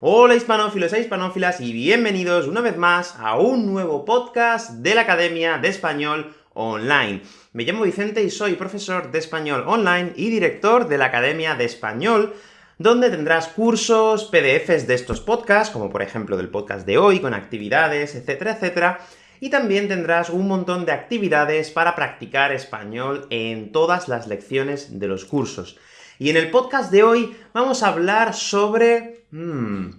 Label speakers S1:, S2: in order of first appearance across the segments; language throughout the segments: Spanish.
S1: Hola hispanófilos e hispanófilas, y bienvenidos una vez más a un nuevo podcast de la Academia de Español Online. Me llamo Vicente y soy profesor de Español Online y director de la Academia de Español, donde tendrás cursos, PDFs de estos podcasts, como por ejemplo del podcast de hoy, con actividades, etcétera, etcétera, y también tendrás un montón de actividades para practicar español en todas las lecciones de los cursos. Y en el podcast de hoy vamos a hablar sobre... Hmm,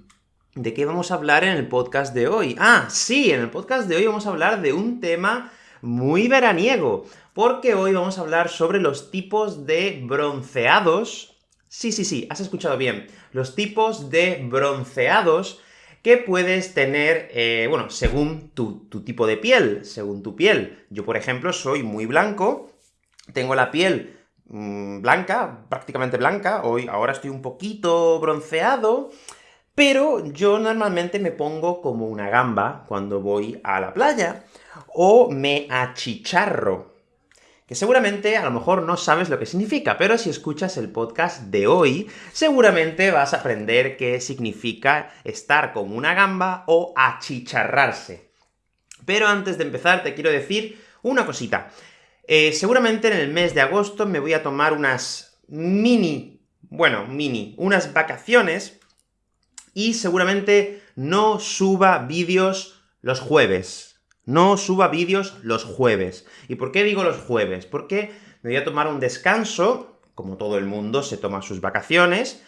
S1: ¿De qué vamos a hablar en el podcast de hoy? Ah, sí, en el podcast de hoy vamos a hablar de un tema muy veraniego, porque hoy vamos a hablar sobre los tipos de bronceados... Sí, sí, sí, has escuchado bien. Los tipos de bronceados que puedes tener, eh, bueno, según tu, tu tipo de piel, según tu piel. Yo, por ejemplo, soy muy blanco, tengo la piel Mm, blanca, prácticamente blanca, hoy ahora estoy un poquito bronceado, pero yo normalmente me pongo como una gamba cuando voy a la playa, o me achicharro, que seguramente a lo mejor no sabes lo que significa, pero si escuchas el podcast de hoy, seguramente vas a aprender qué significa estar como una gamba o achicharrarse. Pero antes de empezar te quiero decir una cosita. Eh, seguramente en el mes de agosto me voy a tomar unas mini, bueno, mini, unas vacaciones, y seguramente no suba vídeos los jueves. No suba vídeos los jueves. ¿Y por qué digo los jueves? Porque me voy a tomar un descanso, como todo el mundo se toma sus vacaciones,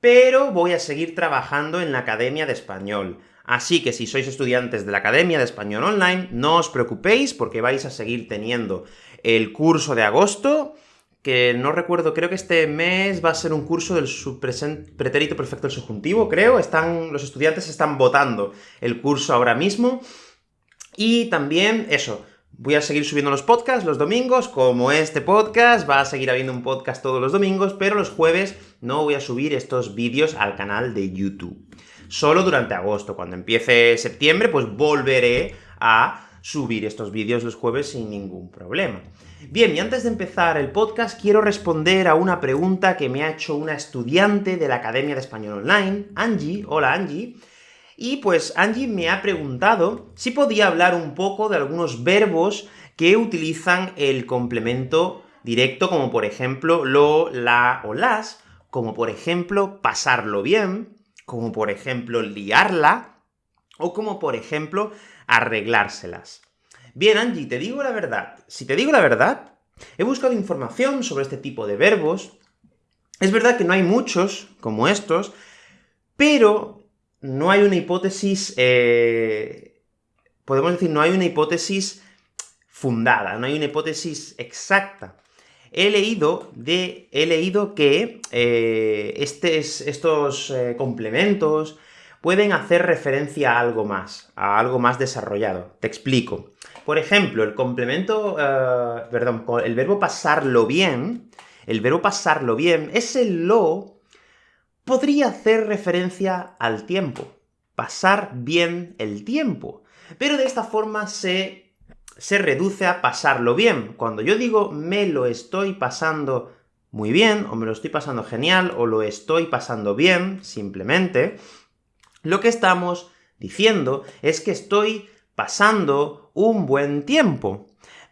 S1: pero voy a seguir trabajando en la Academia de Español. Así que si sois estudiantes de la Academia de Español Online, no os preocupéis, porque vais a seguir teniendo el curso de agosto, que no recuerdo, creo que este mes va a ser un curso del pretérito perfecto del subjuntivo, creo, están, los estudiantes están votando el curso ahora mismo, y también, eso, voy a seguir subiendo los podcasts los domingos, como este podcast, va a seguir habiendo un podcast todos los domingos, pero los jueves no voy a subir estos vídeos al canal de YouTube. Solo durante agosto. Cuando empiece septiembre, pues volveré a subir estos vídeos los jueves sin ningún problema. Bien, y antes de empezar el podcast, quiero responder a una pregunta que me ha hecho una estudiante de la Academia de Español Online, Angie. Hola, Angie. Y pues Angie me ha preguntado si podía hablar un poco de algunos verbos que utilizan el complemento directo, como por ejemplo lo, la o las, como por ejemplo pasarlo bien, como por ejemplo liarla, o como por ejemplo arreglárselas. Bien, Angie, te digo la verdad. Si te digo la verdad, he buscado información sobre este tipo de verbos. Es verdad que no hay muchos, como estos, pero no hay una hipótesis... Eh, podemos decir, no hay una hipótesis fundada, no hay una hipótesis exacta he leído, de, he leído que eh, estos eh, complementos pueden hacer referencia a algo más, a algo más desarrollado. Te explico. Por ejemplo, el complemento, eh, perdón, el verbo pasarlo bien, el verbo pasarlo bien, ese lo podría hacer referencia al tiempo, pasar bien el tiempo. Pero de esta forma se se reduce a pasarlo bien. Cuando yo digo me lo estoy pasando muy bien, o me lo estoy pasando genial, o lo estoy pasando bien, simplemente, lo que estamos diciendo es que estoy pasando un buen tiempo.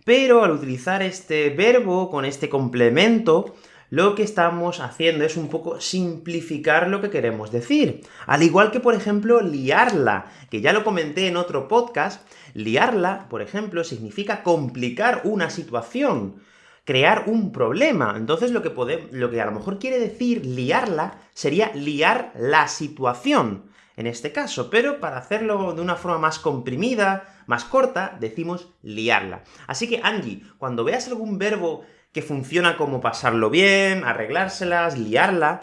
S1: Pero al utilizar este verbo con este complemento, lo que estamos haciendo es un poco simplificar lo que queremos decir. Al igual que, por ejemplo, liarla, que ya lo comenté en otro podcast, liarla, por ejemplo, significa complicar una situación, crear un problema. Entonces lo que, lo que a lo mejor quiere decir liarla sería liar la situación, en este caso, pero para hacerlo de una forma más comprimida, más corta, decimos liarla. Así que, Angie, cuando veas algún verbo que funciona como pasarlo bien, arreglárselas, liarla.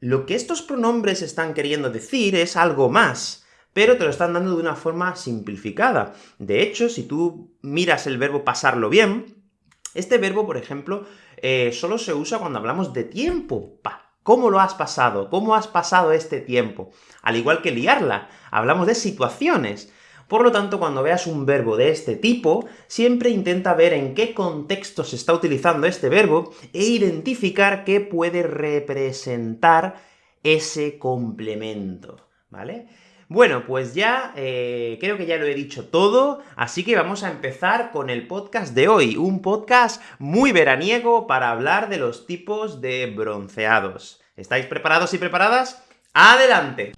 S1: Lo que estos pronombres están queriendo decir es algo más, pero te lo están dando de una forma simplificada. De hecho, si tú miras el verbo pasarlo bien, este verbo, por ejemplo, eh, solo se usa cuando hablamos de tiempo. Pa, ¿Cómo lo has pasado? ¿Cómo has pasado este tiempo? Al igual que liarla, hablamos de situaciones. Por lo tanto, cuando veas un verbo de este tipo, siempre intenta ver en qué contexto se está utilizando este verbo, e identificar qué puede representar ese complemento. ¿vale? Bueno, pues ya, eh, creo que ya lo he dicho todo, así que vamos a empezar con el podcast de hoy, un podcast muy veraniego para hablar de los tipos de bronceados. ¿Estáis preparados y preparadas? ¡Adelante!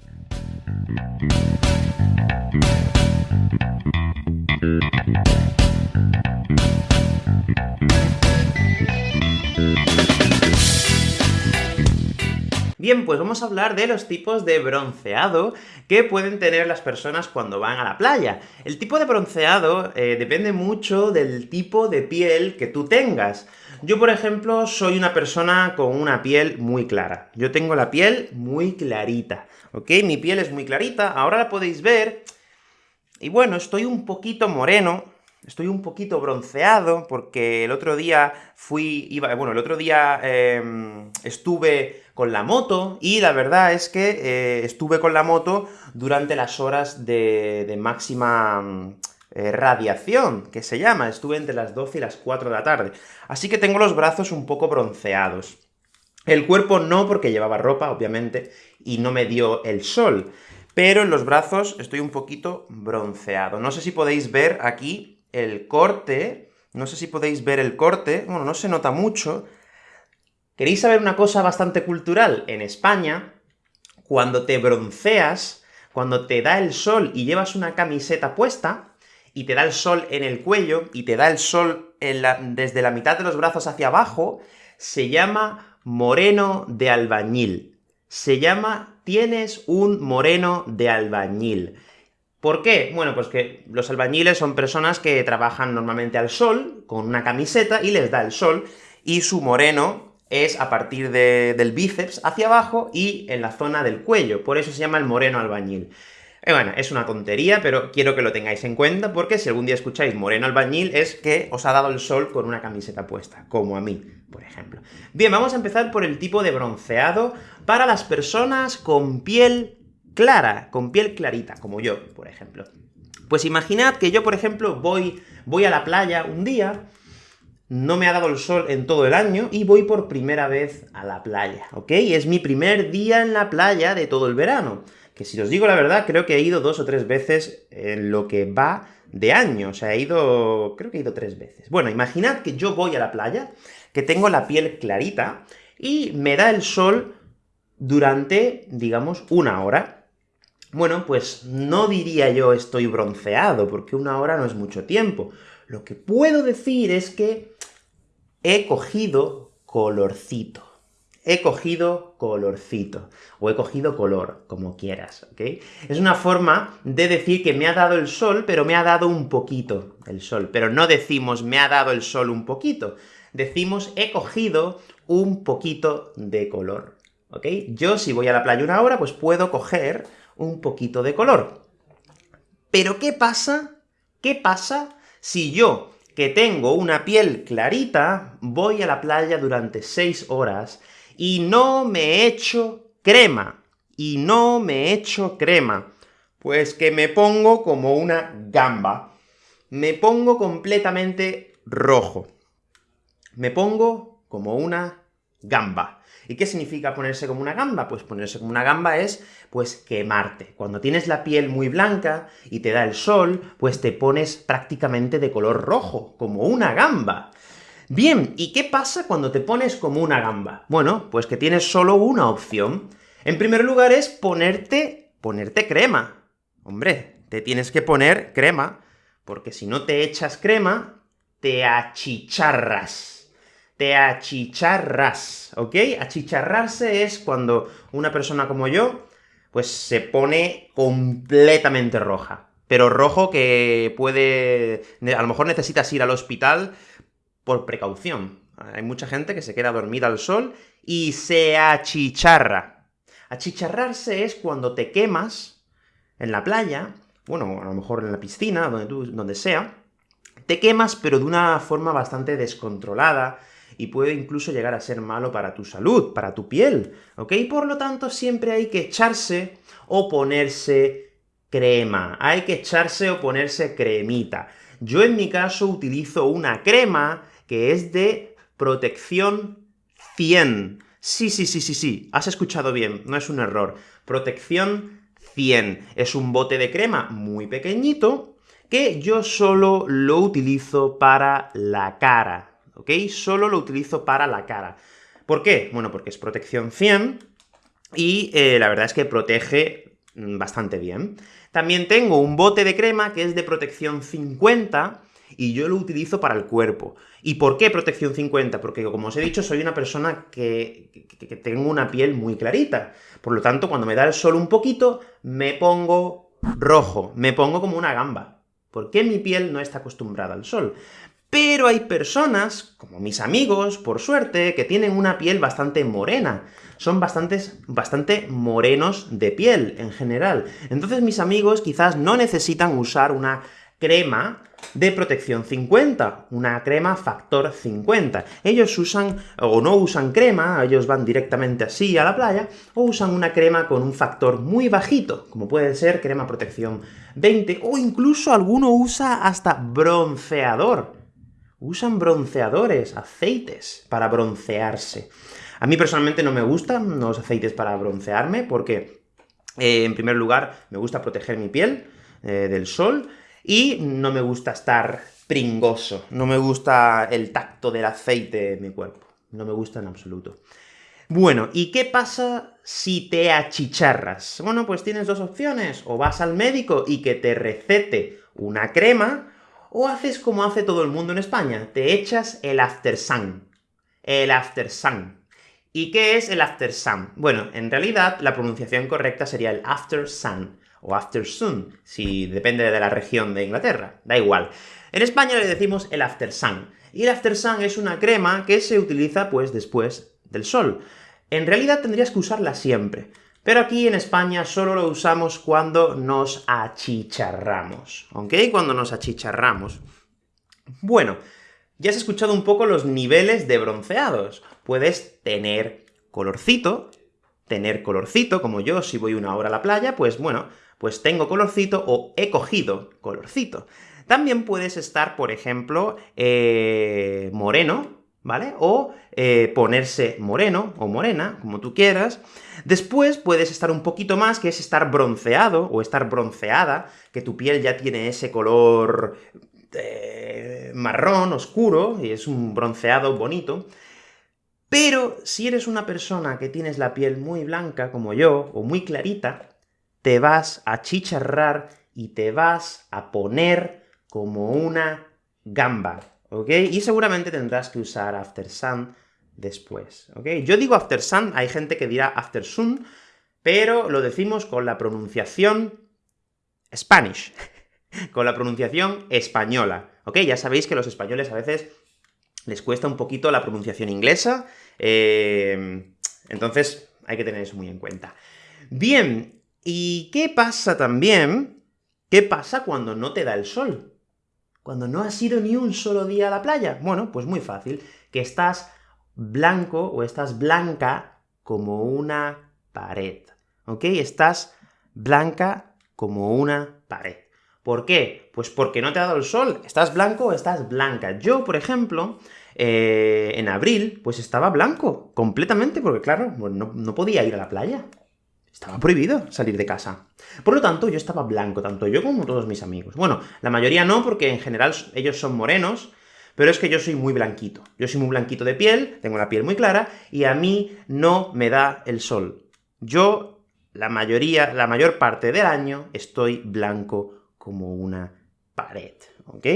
S1: Bien, pues vamos a hablar de los tipos de bronceado que pueden tener las personas cuando van a la playa. El tipo de bronceado eh, depende mucho del tipo de piel que tú tengas. Yo, por ejemplo, soy una persona con una piel muy clara. Yo tengo la piel muy clarita, ¿ok? Mi piel es muy clarita, ahora la podéis ver, y bueno, estoy un poquito moreno, Estoy un poquito bronceado, porque el otro día fui... iba bueno, el otro día em, estuve con la moto, y la verdad es que eh, estuve con la moto durante las horas de, máxima eh, radiación, que se llama, estuve entre las 12 y las 4 de la tarde. Así que tengo los brazos un poco bronceados. El cuerpo no, porque llevaba ropa, obviamente, y no me dio el sol. Pero en los brazos estoy un poquito bronceado. No sé si podéis ver aquí el corte, no sé si podéis ver el corte, bueno, no se nota mucho. ¿Queréis saber una cosa bastante cultural? En España, cuando te bronceas, cuando te da el sol y llevas una camiseta puesta, y te da el sol en el cuello, y te da el sol desde la mitad de los brazos hacia abajo, se llama moreno de albañil. Se llama tienes un moreno de albañil. ¿Por qué? Bueno, pues que los albañiles son personas que trabajan normalmente al sol, con una camiseta, y les da el sol, y su moreno es a partir del bíceps hacia abajo y en la zona del cuello, por eso se llama el moreno albañil. Eh, bueno, es una tontería, pero quiero que lo tengáis en cuenta, porque si algún día escucháis moreno albañil, es que os ha dado el sol con una camiseta puesta, como a mí, por ejemplo. Bien, vamos a empezar por el tipo de bronceado para las personas con piel clara, con piel clarita, como yo, por ejemplo. Pues imaginad que yo, por ejemplo, voy, voy a la playa un día, no me ha dado el sol en todo el año, y voy por primera vez a la playa, ¿ok? Es mi primer día en la playa de todo el verano, que si os digo la verdad, creo que he ido dos o tres veces en lo que va de año, o sea, he ido... creo que he ido tres veces. Bueno, imaginad que yo voy a la playa, que tengo la piel clarita, y me da el sol durante, digamos, una hora. Bueno, pues no diría yo estoy bronceado, porque una hora no es mucho tiempo. Lo que puedo decir es que he cogido colorcito. He cogido colorcito, o he cogido color, como quieras, ¿ok? Es una forma de decir que me ha dado el sol, pero me ha dado un poquito el sol. Pero no decimos me ha dado el sol un poquito, decimos he cogido un poquito de color, ¿ok? Yo, si voy a la playa una hora, pues puedo coger un poquito de color. Pero ¿qué pasa? ¿Qué pasa si yo, que tengo una piel clarita, voy a la playa durante 6 horas y no me echo crema? Y no me echo crema. Pues que me pongo como una gamba. Me pongo completamente rojo. Me pongo como una gamba. ¿Y qué significa ponerse como una gamba? Pues ponerse como una gamba es, pues, quemarte. Cuando tienes la piel muy blanca y te da el sol, pues te pones prácticamente de color rojo, como una gamba. Bien, ¿y qué pasa cuando te pones como una gamba? Bueno, pues que tienes solo una opción. En primer lugar es ponerte, ponerte crema. Hombre, te tienes que poner crema, porque si no te echas crema, te achicharras te achicharras, ¿ok? Achicharrarse es cuando una persona como yo, pues se pone completamente roja. Pero rojo que puede... a lo mejor necesitas ir al hospital por precaución. Hay mucha gente que se queda dormida al sol y se achicharra. Achicharrarse es cuando te quemas en la playa, bueno, a lo mejor en la piscina, donde, tú, donde sea, te quemas, pero de una forma bastante descontrolada, y puede incluso llegar a ser malo para tu salud, para tu piel, ¿ok? Por lo tanto, siempre hay que echarse o ponerse crema. Hay que echarse o ponerse cremita. Yo en mi caso utilizo una crema que es de protección 100. Sí, sí, sí, sí, sí, has escuchado bien, no es un error. Protección 100. Es un bote de crema muy pequeñito, que yo solo lo utilizo para la cara, ¿ok? Solo lo utilizo para la cara. ¿Por qué? Bueno, porque es protección 100, y eh, la verdad es que protege mm, bastante bien. También tengo un bote de crema que es de protección 50, y yo lo utilizo para el cuerpo. ¿Y por qué protección 50? Porque, como os he dicho, soy una persona que, que, tengo una piel muy clarita. Por lo tanto, cuando me da el sol un poquito, me pongo rojo, me pongo como una gamba. Porque mi piel no está acostumbrada al sol. Pero hay personas, como mis amigos, por suerte, que tienen una piel bastante morena. Son bastantes, bastante morenos de piel, en general. Entonces mis amigos quizás no necesitan usar una crema de protección 50, una crema factor 50. Ellos usan, o no usan crema, ellos van directamente así a la playa, o usan una crema con un factor muy bajito, como puede ser crema protección 20, o incluso alguno usa hasta bronceador. Usan bronceadores, aceites, para broncearse. A mí personalmente no me gustan los aceites para broncearme, porque, eh, en primer lugar, me gusta proteger mi piel eh, del sol, y no me gusta estar pringoso, no me gusta el tacto del aceite en mi cuerpo, no me gusta en absoluto. Bueno, ¿y qué pasa si te achicharras? Bueno, pues tienes dos opciones, o vas al médico y que te recete una crema, o haces como hace todo el mundo en España, te echas el After Sun. El After Sun. ¿Y qué es el After Sun? Bueno, en realidad la pronunciación correcta sería el After Sun o after sun, si depende de la región de Inglaterra, da igual. En España le decimos el after sun, y el after sun es una crema que se utiliza, pues, después del sol. En realidad tendrías que usarla siempre, pero aquí en España solo lo usamos cuando nos achicharramos, ¿ok? Cuando nos achicharramos. Bueno, ya has escuchado un poco los niveles de bronceados. Puedes tener colorcito, tener colorcito, como yo, si voy una hora a la playa, pues bueno, pues tengo colorcito o he cogido colorcito. También puedes estar, por ejemplo, eh, moreno, ¿vale? O eh, ponerse moreno o morena, como tú quieras. Después puedes estar un poquito más, que es estar bronceado, o estar bronceada, que tu piel ya tiene ese color eh, marrón, oscuro, y es un bronceado bonito. Pero si eres una persona que tienes la piel muy blanca, como yo, o muy clarita, te vas a chicharrar y te vas a poner como una gamba, ¿ok? Y seguramente tendrás que usar after sun después, ¿ok? Yo digo after sun, hay gente que dirá after sun, pero lo decimos con la pronunciación Spanish, con la pronunciación española, ¿ok? Ya sabéis que los españoles a veces les cuesta un poquito la pronunciación inglesa, eh, entonces hay que tener eso muy en cuenta. Bien, ¿Y qué pasa también? ¿Qué pasa cuando no te da el sol? Cuando no has ido ni un solo día a la playa. Bueno, pues muy fácil, que estás blanco o estás blanca como una pared, ¿ok? Estás blanca como una pared. ¿Por qué? Pues porque no te ha dado el sol. ¿Estás blanco o estás blanca? Yo, por ejemplo, eh, en abril, pues estaba blanco, completamente, porque claro, no, no podía ir a la playa. Estaba prohibido salir de casa. Por lo tanto, yo estaba blanco, tanto yo como todos mis amigos. Bueno, la mayoría no, porque en general ellos son morenos, pero es que yo soy muy blanquito. Yo soy muy blanquito de piel, tengo la piel muy clara, y a mí no me da el sol. Yo, la mayoría, la mayor parte del año, estoy blanco como una pared, ¿ok?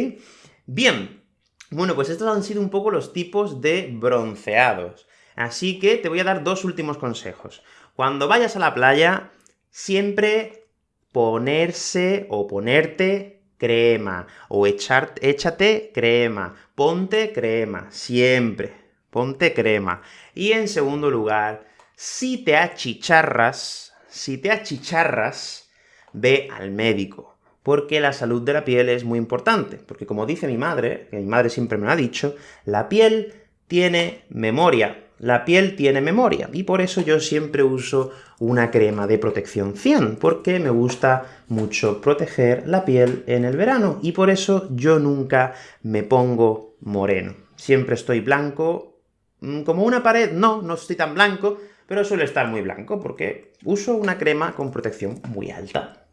S1: Bien, bueno, pues estos han sido un poco los tipos de bronceados. Así que te voy a dar dos últimos consejos. Cuando vayas a la playa, siempre ponerse o ponerte crema, o echar, échate crema, ponte crema, siempre, ponte crema. Y en segundo lugar, si te achicharras, si te achicharras, ve al médico, porque la salud de la piel es muy importante, porque como dice mi madre, que mi madre siempre me lo ha dicho, la piel tiene memoria, la piel tiene memoria, y por eso yo siempre uso una crema de protección 100, porque me gusta mucho proteger la piel en el verano, y por eso yo nunca me pongo moreno. Siempre estoy blanco, mm, como una pared, no, no estoy tan blanco, pero suele estar muy blanco, porque uso una crema con protección muy alta.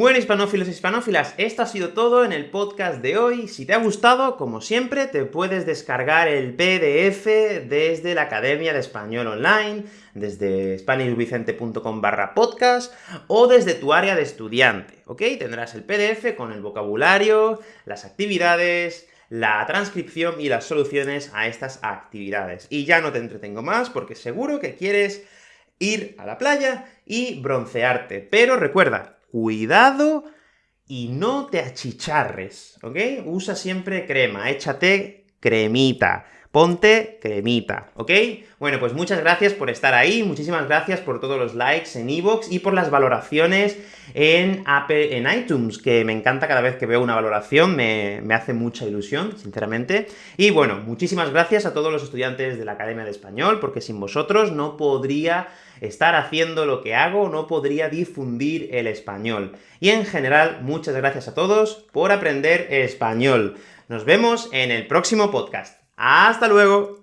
S1: Bueno, hispanófilos y hispanófilas, esto ha sido todo en el podcast de hoy. Si te ha gustado, como siempre, te puedes descargar el PDF desde la Academia de Español Online, desde spanishvicente.com barra podcast, o desde tu área de estudiante, ¿ok? Tendrás el PDF con el vocabulario, las actividades, la transcripción y las soluciones a estas actividades. Y ya no te entretengo más, porque seguro que quieres ir a la playa y broncearte. Pero recuerda, cuidado y no te achicharres, ¿ok? Usa siempre crema, échate cremita, ponte cremita, ¿ok? Bueno, pues muchas gracias por estar ahí, muchísimas gracias por todos los likes en iVoox y por las valoraciones en, Apple, en iTunes, que me encanta cada vez que veo una valoración, me, me hace mucha ilusión, sinceramente. Y bueno, muchísimas gracias a todos los estudiantes de la Academia de Español, porque sin vosotros no podría estar haciendo lo que hago, no podría difundir el español. Y en general, muchas gracias a todos por aprender español. Nos vemos en el próximo podcast. ¡Hasta luego!